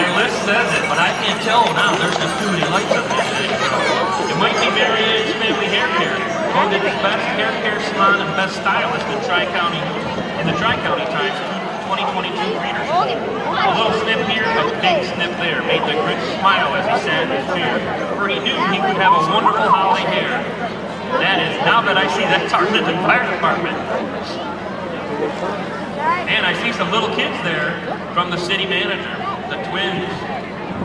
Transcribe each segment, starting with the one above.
My list says it, but I can't tell now. There's just too many lights up there. It might be Mary Ann's Family Hair Care. Voted the best hair care salon and best stylist in Tri-County, in the Tri-County Times 2022 readers. A little snip here, a big snip there, made the Grinch smile as he sat in his chair, for he knew he would have a wonderful holiday hair. That is, now that I see that's our Linden Fire Department. And I see some little kids there from the city manager, the twins.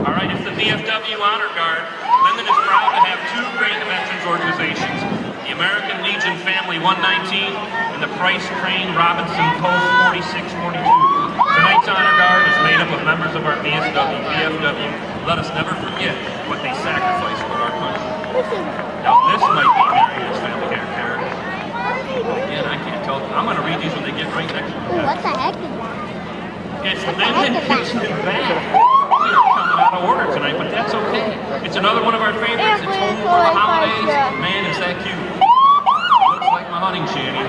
All right, it's the VFW Honor Guard. Linden is proud to have two great veterans organizations, the American Legion Family 119 and the Price Crane Robinson Post 4642. Tonight's Honor Guard is made up of members of our VSW, VFW. Let us never forget what they sacrificed for our country. Now this might be Mary Ann's Family Hair Care. Again, I can't tell. I'm going to read these when they get right next to me. what the heck is that? It's Linden Kitchen and Bath. They're coming out of order tonight, but that's okay. It's another one of our favorites. It's home for the holidays. Man, is that cute. Looks like my hunting shanty.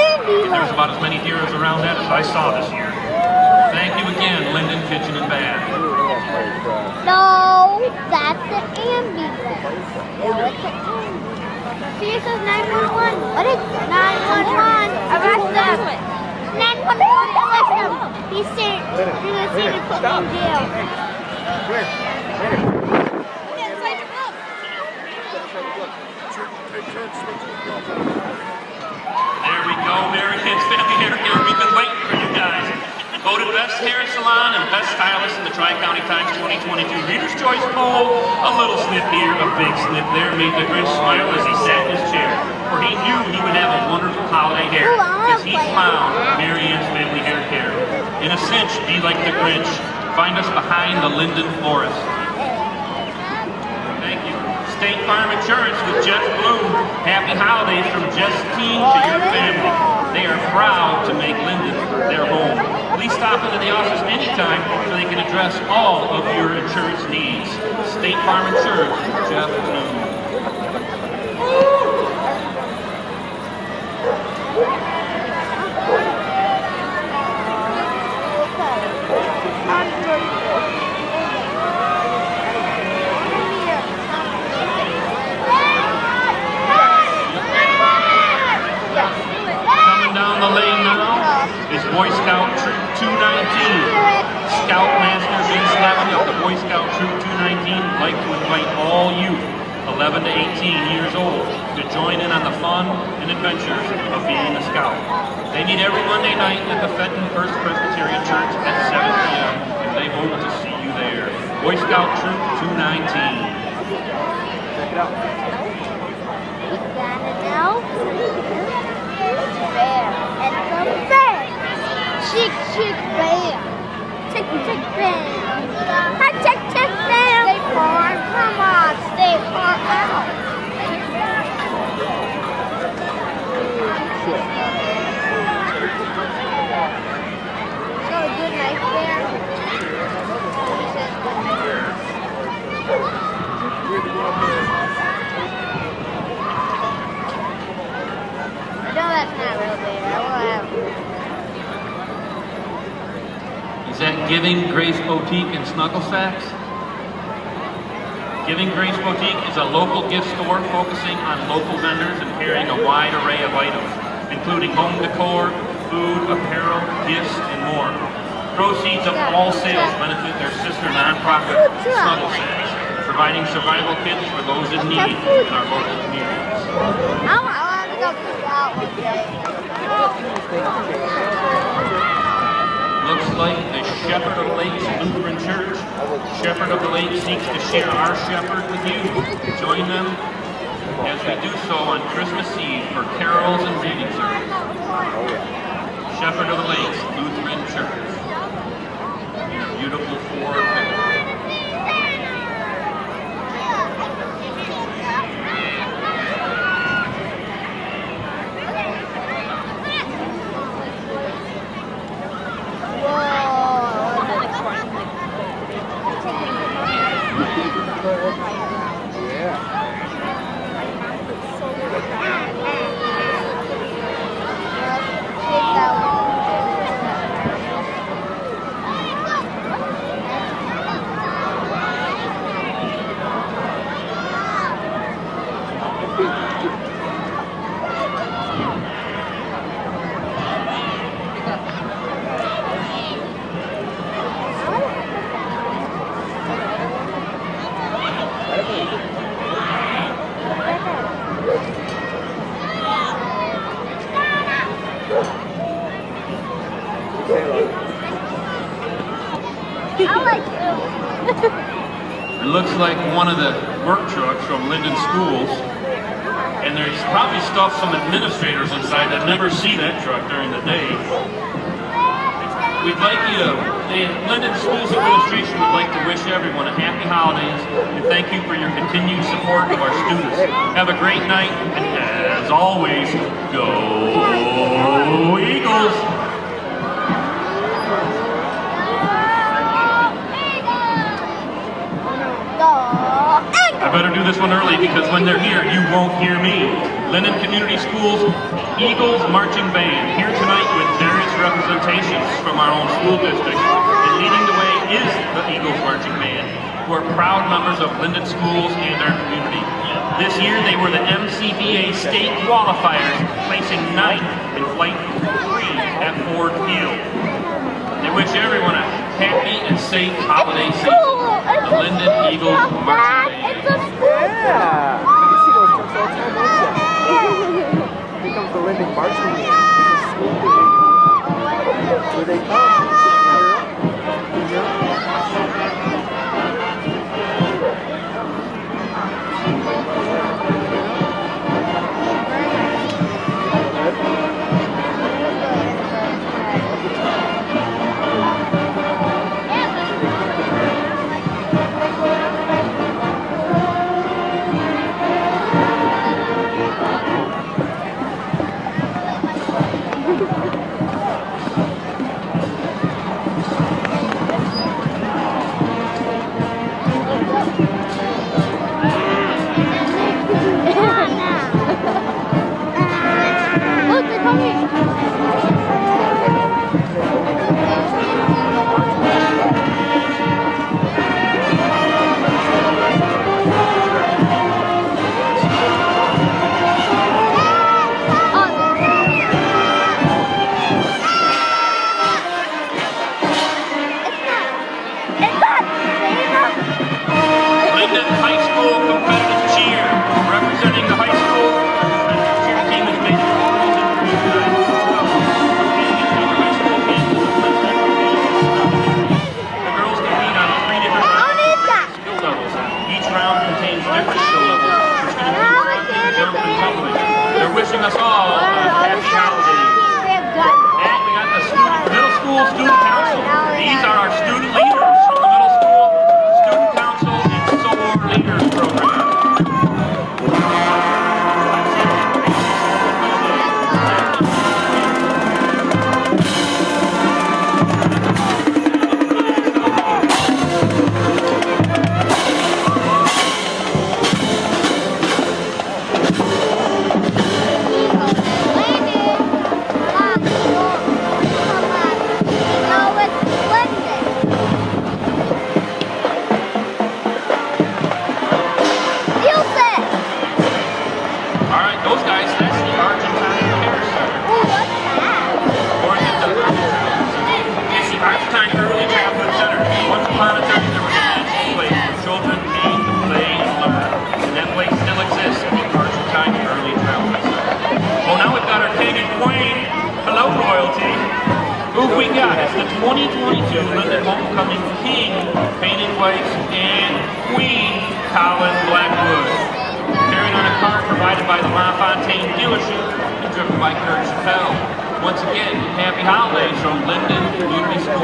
Indy There's about as many heroes around that as I saw this year. Thank you again, Linden Kitchen and Bath. No, that's the ambulance. No, it's the ambulance. See, it says 911. What is 911? Arrest them. 911, arrest him. He's saying, you're going to see him put me in jail. There we go, Mary Family Hair Care. We've been waiting for you guys. Voted best hair salon and best stylist in the Tri-County Times 2022 Reader's Choice poll. A little snip here, a big snip there made the Grinch smile as he sat in his chair. For he knew he would have a wonderful holiday hair as he found. Mary Ann's Family Hair Care. In a cinch, be like the Grinch. Find us behind the Linden Forest. State Farm Insurance with Jeff Bloom. Happy holidays from team to your family. They are proud to make Linden their home. Please stop into the office anytime so they can address all of your insurance needs. State Farm Insurance, Jeff Bloom. Coming down the lane now is Boy Scout Troop 219. Scoutmaster Vince Levin of the Boy Scout Troop 219 would like to invite all youth 11 to 18 years old to join in on the fun and adventures of being a scout. They meet every Monday night at the Fenton First Presbyterian Church at 7 p.m. and they hope to see you there. Boy Scout Troop 219. Check it Bear. It's a bear. Chick, chick, bear. Chick, chick, bear. Hi, chick, chick, bear. Stay far. Come on, stay far out. So a good night. He says. No, that's not real bear. I will have. Is that Giving Grace Boutique in Snuggle Sacks? Giving Grace Boutique is a local gift store focusing on local vendors and carrying a wide array of items, including home decor, food, apparel, gifts, and more. Proceeds of all sales benefit their sister nonprofit, Snuggle Sacks, providing survival kits for those in need in our local communities. I want, to go out one day. Looks like the Shepherd of the Lakes Lutheran Church. Shepherd of the Lake seeks to share our shepherd with you. Join them as we do so on Christmas Eve for carols and reading service. Shepherd of the Lakes Lutheran Church. Beautiful Ford one of the work trucks from Linden Schools. And there's probably stuff some administrators inside that never see that truck during the day. We'd like you to, the Linden Schools Administration would like to wish everyone a happy holidays and thank you for your continued support of our students. Have a great night and as always, go Eagles! I better do this one early because when they're here, you won't hear me. Linden Community Schools Eagles Marching Band here tonight with various representations from our own school district. And leading the way is the Eagles Marching Band, who are proud members of Linden Schools and our community. This year, they were the MCBA state qualifiers, placing ninth in flight three at Ford Field. They wish everyone a happy and safe holiday season. The Linden Eagles Marching Band. It's a school. Yeah. You can see those trucks all the time, don't you? Here comes the Linden Marching Band. It's a school band.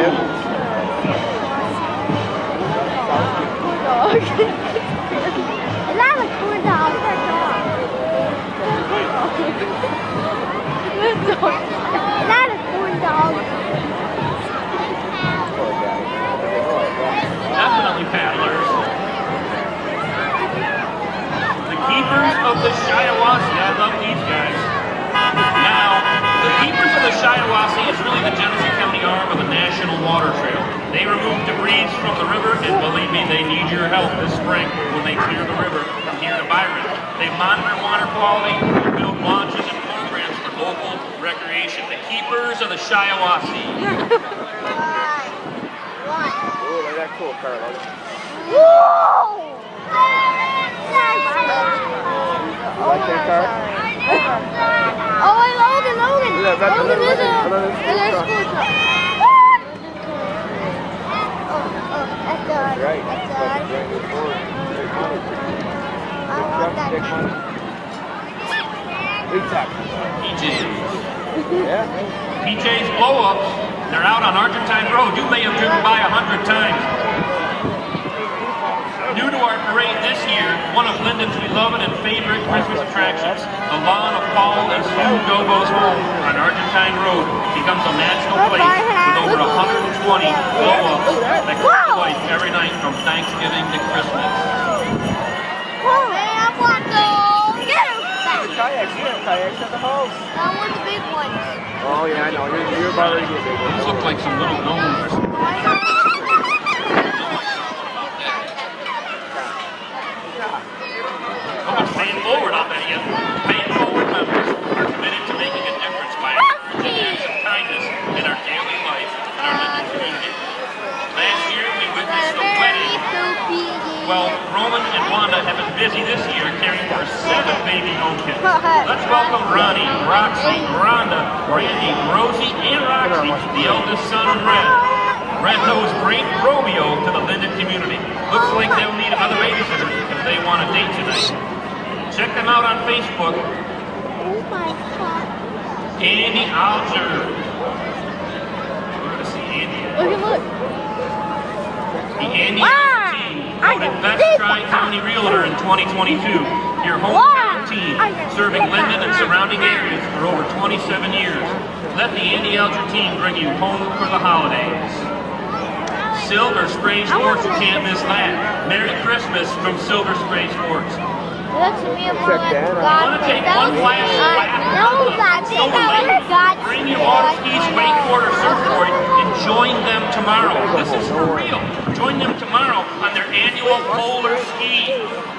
A dog a dog? Definitely paddlers. The keepers of the Shiawassee. Shiawassee is really the Genesee County arm of the National Water Trail. They remove debris from the river, and believe me, they need your help this spring when they clear the river from here to Byron. They monitor water quality, build launches and programs for local recreation. The keepers of the Shiawassee. What? Ooh, look at that cool car, look. Whoa! You like that car? Oh, wait, Logan, Logan. Look at that, Logan look at is a, that, look at is that a school school truck. Oh, oh, that's That's good. right. That's That's a good. brand new Ford. Big money. I Big want truck, that. big money. Time. PJs. Yeah. PJ's blow-ups. They're out on Argentine Road. You may have driven by a hundred times. New to our parade this year, one of Linden's beloved and favorite Christmas attractions, the lawn of Paul and Sue Gobo's home on Argentine Road becomes a magical place with over 120 blow-ups that come to life every night from Thanksgiving to Christmas. Whoa, man, I want to get him back. Kayaks, you have kayaks at the house. I want the big ones. Oh, yeah, I know. You're, you're about ready to get big ones. These look like some little gnomes. Come on, pay it forward, I'll bet you. Pay it forward members are committed to making a difference by encouraging acts of kindness in our daily life in our Linden community. Last year, we witnessed a wedding. Well, Roman and Wanda have been busy this year caring for seven baby home kids. Let's welcome Ronnie, Roxy, Rhonda, Randy, Rosie, and Roxy, the eldest son of Red. Red-nosed great Romeo to the Linden community. Looks like they'll need another babysitter if they want a date tonight. Check them out on Facebook. Oh my god. Andy Alger. We're gonna see Andy. Look, look. The Andy Wow. team I voted can Best see Tri-County Realtor in 2022. Your Wow. hometown team, I can serving see Linden and that. surrounding areas for over 27 years. Let the team bring you home for the holidays. Silver Spray Sports, you can't miss that. Merry Christmas from Silver Spray Sports. Look to me, Check that out. God. Wanna take one last lap? No, God. Take Silver out Lake. God. Bring your water skis, wakeboard, or surfboard, and join them tomorrow. This is for real. Join them tomorrow on their annual polar ski.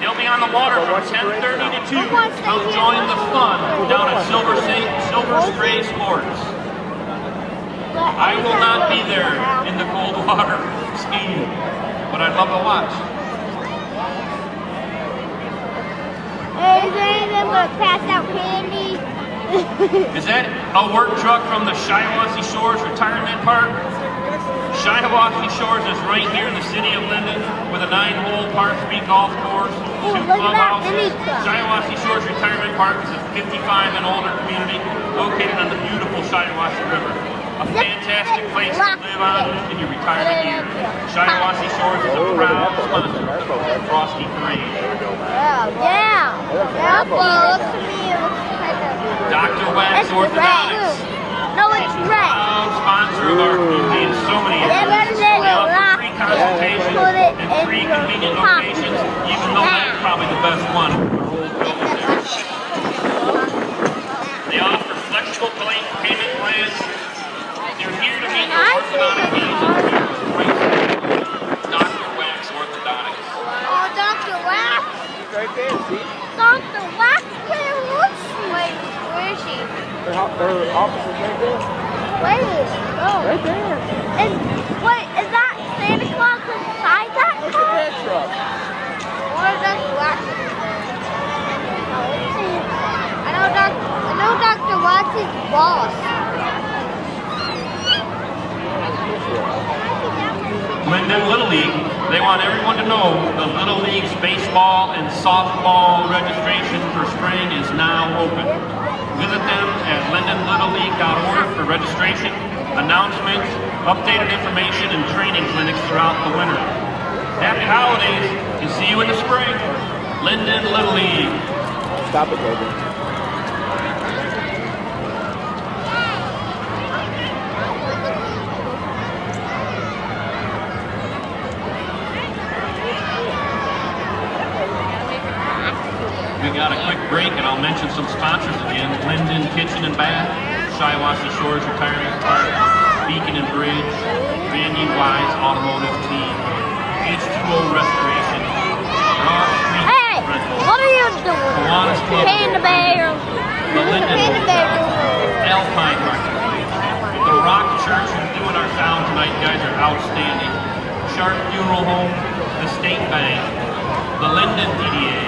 They'll be on the water from 10:30 to 2. Come join the fun down at Silver Silver Spray Sports. I will not be there in the cold water skiing, but I'd love to watch. Is there anything but pass out candy? Is that a work truck from the Shiawassee Shores Retirement Park? Shiawassee Shores is right here in the city of Linden with a nine-hole par three golf course, two clubhouses. Shiawassee Shores Retirement Park is a 55 and older community located on the beautiful Shiawassee River. A fantastic place to live on in your retirement years. Shiawassee Shores is a Oh, look at proud sponsor That boat. of Frosty Parade. Yeah, yeah. That looks to me, it looks like a... Dr. Wax It's. Orthodontics. No, it's red. proud sponsor of our community in so many Yeah, areas. better than We offer free consultations and in free convenient locations, even though that's probably the best one. They offer flexible pay- payment plans. They're here to meet your orthodontic needs and future prices. Dr. Wax Orthodontics. Oh, Dr. Wax. Right there, see? Dr. Wax, where was she? Wait, where is she? Their, ho- their office is right there. See? Dr. Wax? Wait, oh. Right there. And, wait, is that Santa Claus inside that Look car? at that truck. Or is that Wax? I know Dr. I know Dr. Boss. Little League, they want everyone to know the Little League's baseball and softball registration for spring is now open. Visit them at lindenlittleleague.org for registration, announcements, updated information, and training clinics throughout the winter. Happy holidays and see you in the spring. Linden Little League. Stop it, Logan. We got a quick break and I'll mention some sponsors again. Linden Kitchen and Bath, Shiawassee Shores Retirement Park, Beacon and Bridge, Randy Wise Automotive Team, H2O Restoration, Broad Street Hey, Rental, what are you doing? Kiwanis Club, Panda bear. the bear. Alpine Marketplace, the Rock Church who's doing our sound tonight. You guys are outstanding. Sharp Funeral Home, the State Bank, the Linden DDA,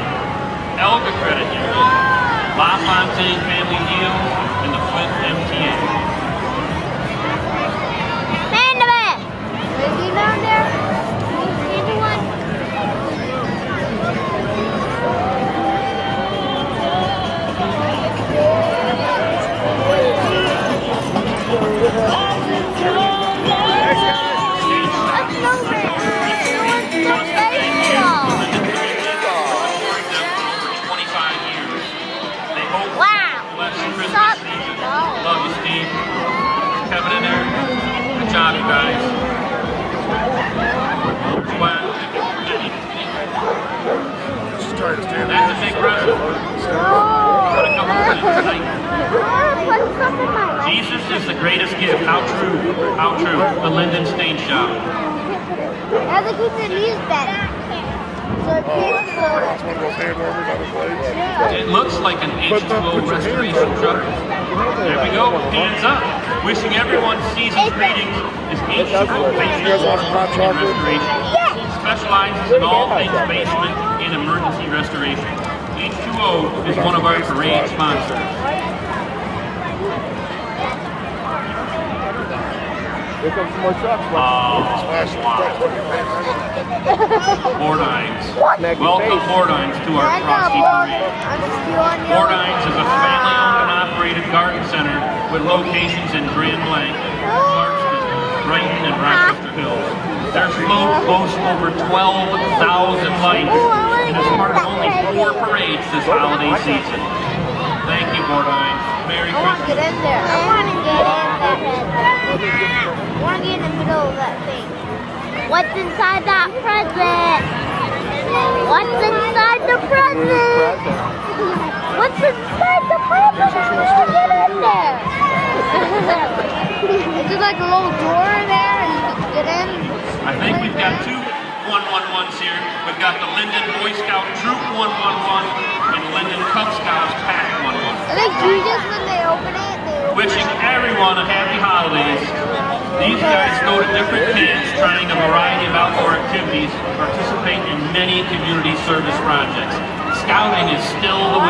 Elga Credit Union, La Fontaine Family Deals, and the Flint MTA. Is the greatest gift. How true. How true. The Linden Stage Shop. Now they keep the leaves better. So it keeps It's one of those hand warmers on the blades. It looks like an But H2O put your hands restoration up. truck. There we go. Hands up. Wishing everyone season's greetings is H2O Basement and chocolate? Restoration. Specializes in all things basement and emergency restoration. H2O is one of our parade sponsors. Here comes some more trucks. Oh, Smash wow. Bordines. Smack Welcome face. Bordines to our I got Frosty. Parade. I'm stealing your... Bordines is a family-owned and operated garden center with locations in Grand Blanc, Clarkston, Brighton, and Rochester Hills. Their float boasts over 12,000 lights oh, and is part of only four parades this holiday season. Thank you, Bordines. Merry I want to get Christmas. in there. I want to get in there. I want to get in the middle of that thing. What's inside that present? What's inside the present? What's inside the present? I want to get in there. Is there like a little door there and you can get in? I think we've got two 111s here. We've got the Linden Boy Scout Troop 111 and Linden Cub Scouts Pack 111. I think Jesus, when they open it, they open Wishing everyone a happy holidays. These guys go to different camps, trying a variety of outdoor activities, participate in many community service projects. Scouting is still the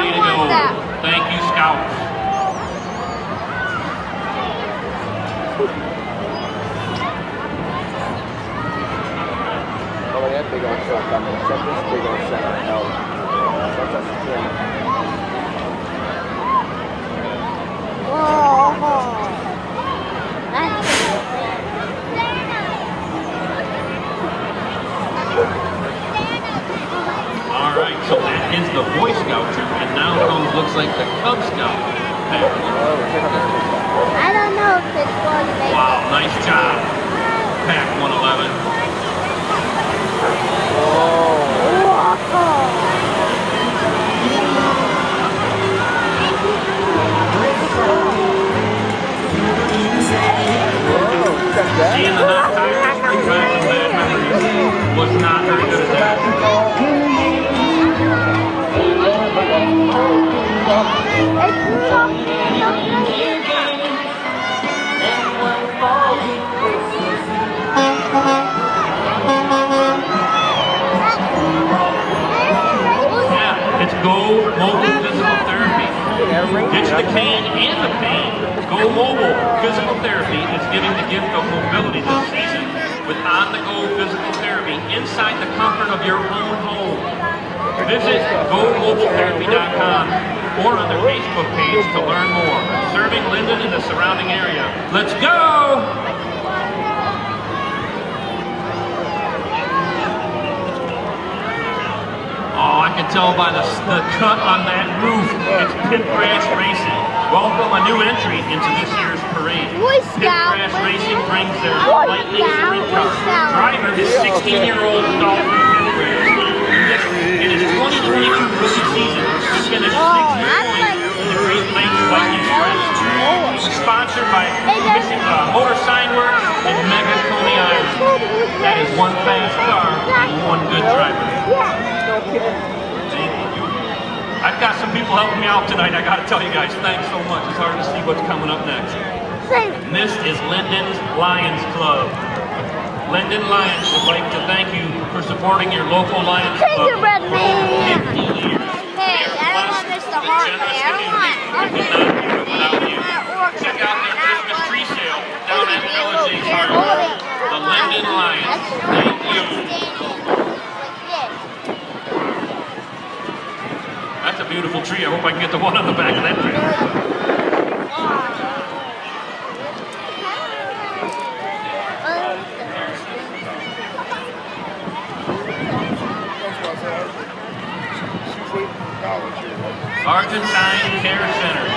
Go Mobile Physical Therapy is giving the gift of mobility this season with on-the-go physical therapy inside the comfort of your own home. Visit GoMobileTherapy.com or on their Facebook page to learn more. Serving Linden and the surrounding area. Let's go! Oh, I can tell by the, the cut on that roof. It's Pit Crash Racing. Welcome a new entry into this year's parade. Boy Pit Crash Racing brings their Boy lightning Scout, sprint Boy car. Scout. Driver is 16-year-old Dalton Pit In his 2022 rookie season, he finished Oh, sixth that's point in the Great Lakes Lightning Sprint. Sponsored by Hey, uh, Motor Sign Works and Mega Coney Island. That is one fast car and one good driver. Yeah. No kidding. I've got some people helping me out tonight. I got to tell you guys, thanks so much. It's hard to see what's coming up next. And This is Linden's Lions Club. Linden Lions would like to thank you for supporting your local Lions Club Gingerbread for over man. 50 years. Hey, I don't want and Hart, generous man. I don't want community. We could not do it without you. Check out their Christmas tree sale down at Village Hardware. The Linden Lions. Thank you. That's a beautiful tree. I hope I can get the one on the back of that tree. That's what I said. She's leaving for college here. Argentine Care Center.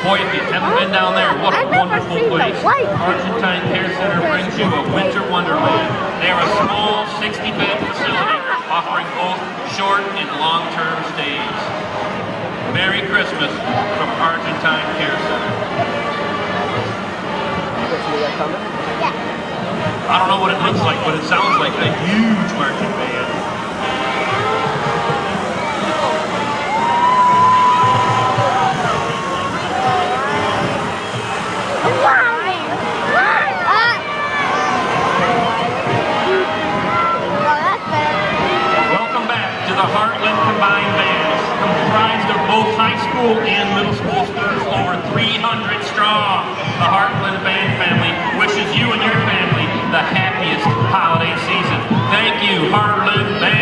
Boy, if you've never been down there, what a wonderful place. Argentine Care Center brings you a winter wonderland. They are a small 60-bed facility offering both short and long-term stays. Merry Christmas from Argentine Care Center. I don't know what it looks like, but it sounds like a huge marching band. Welcome back to the Hartland Combined Bands, comprised of both high school and middle school students, over 300 strong. The Hartland Band family wishes you and your family the happiest holiday season. Thank you, Hartland Band.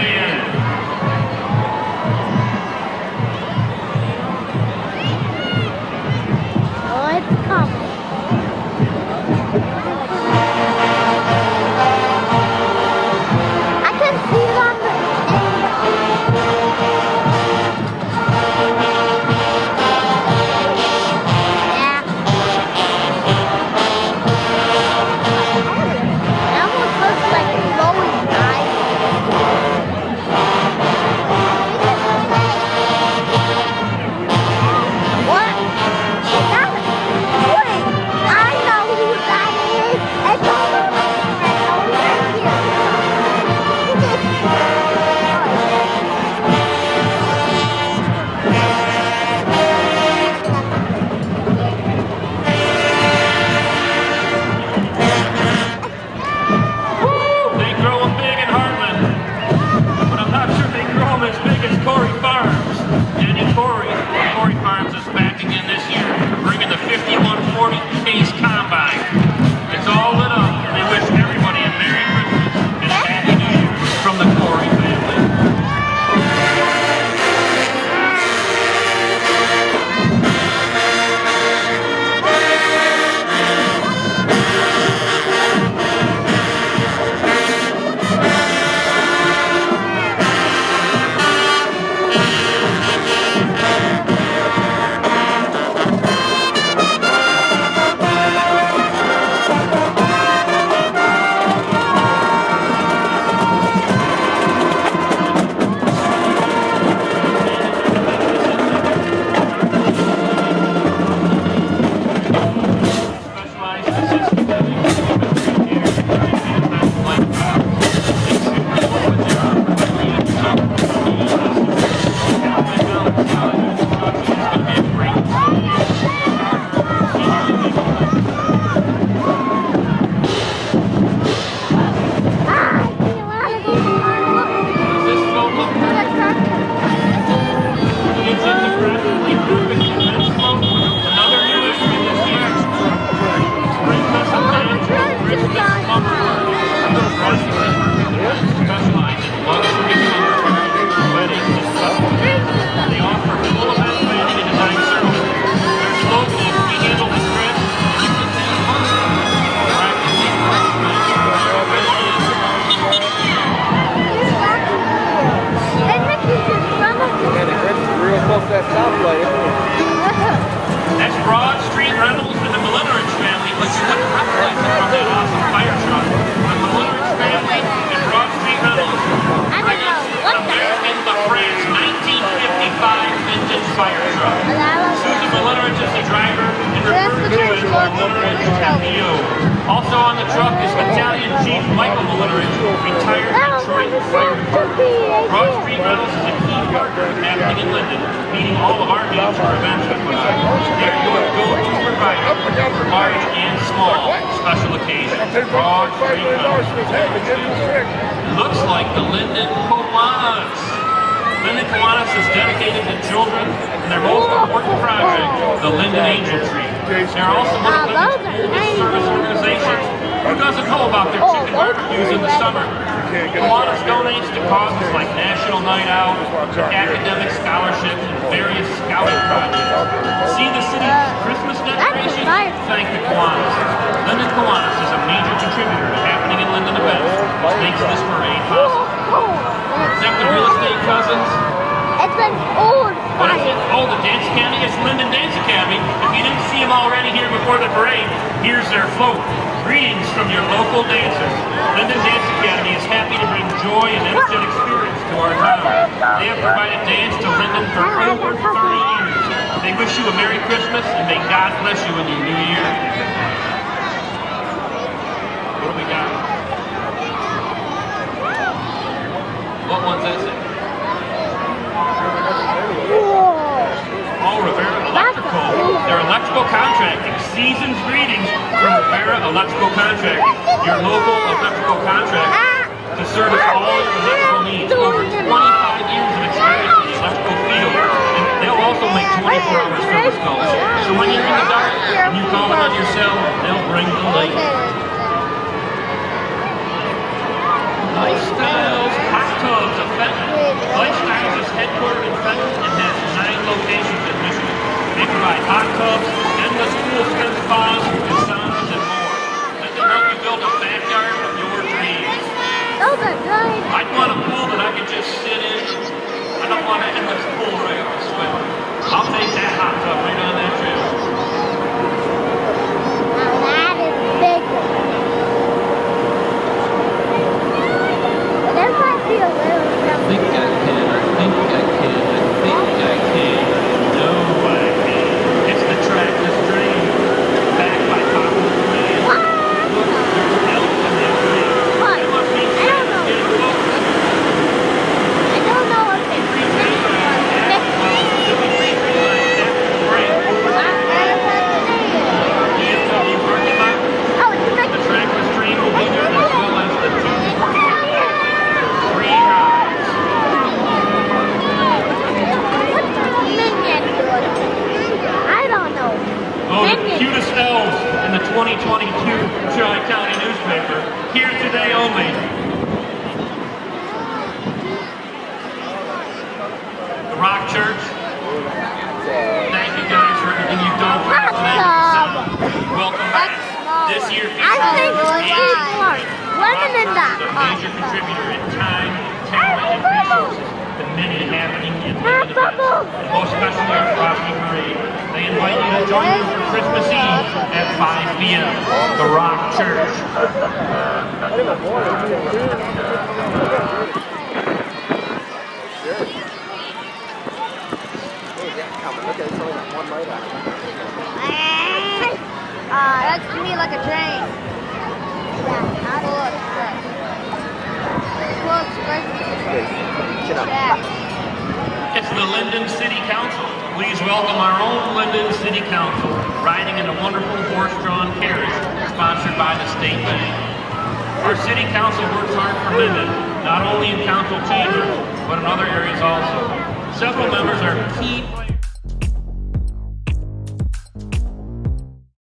Tree. They're also one of Ah, those are service organizations. Who doesn't know about their Oh, chicken barbecues in the summer? Kiwanis donates to causes like National Night Out, academic scholarships, and various scouting projects. See the city's Christmas decorations? Thank the Kiwanis. Linden Kiwanis is a major contributor to happening in Linden events, which makes this parade possible. Is that the real estate cousins? It's an old What is it? fire. Oh, the Dance Academy? It's Linden Dance Academy. If you didn't see them already here before the parade, here's their float. Greetings from your local dancers. Linden Dance Academy is happy to bring joy and energetic spirits to our town. They have provided dance to Linden for over 30 years. They wish you a Merry Christmas and may God bless you in your new year. What do we got? What one's that say? Whoa. Oh, Rivera Electrical. Their electrical contracting. Season's greetings from Rivera Electrical Contracting, your local electrical contractor to service all your electrical needs. Over 25 years of experience in the electrical field. And they'll also make 24-hour service calls. So when you're in the dark and you call them on your cell, they'll bring the light. Lifestyles Hot Tubs of Fenton. Lifestyles is headquartered in Fenton and has nine locations in Michigan. They provide hot tubs, endless cool spin spas, and I'd want a pool that I could just sit in. I don't want an endless pool I have to swim. I'll take that hot tub right on that trail. Now that is big. But this might be a little think I can, I think I can, I think I can. No, I can. It's the trackless dream. Backed by popular demand. Look, there's elk in that dream. What? That must mean I don't know. getting closer. I don't know if it's Green big green or light, big. that- well, it'll be green green light, that's the break. VFW parking lot, Oh, it's like the trackless dream will be there as well as the two free rides. minion good. I don't know. Oh, the Minion. cutest elves in the 2022 Tri County newspaper. Here today only. The Rock Church. Thank you guys for everything you've done for us today. Welcome back. This year I think features it's eight smart. Women in that a major contributor in time, talent, and resources to many happening in the events, and most especially our Frosty Parade. They invite you to join them for Christmas Eve at 5 p.m. The Rock Church. Okay, it's only got one light on it. Uh, that's to me like a train. Yeah, It's the Linden City Council. Please welcome our own Linden City Council, riding in a wonderful horse-drawn carriage sponsored by the State Bank. Our City Council works hard for Linden, not only in council chambers, but in other areas also. Several members are key.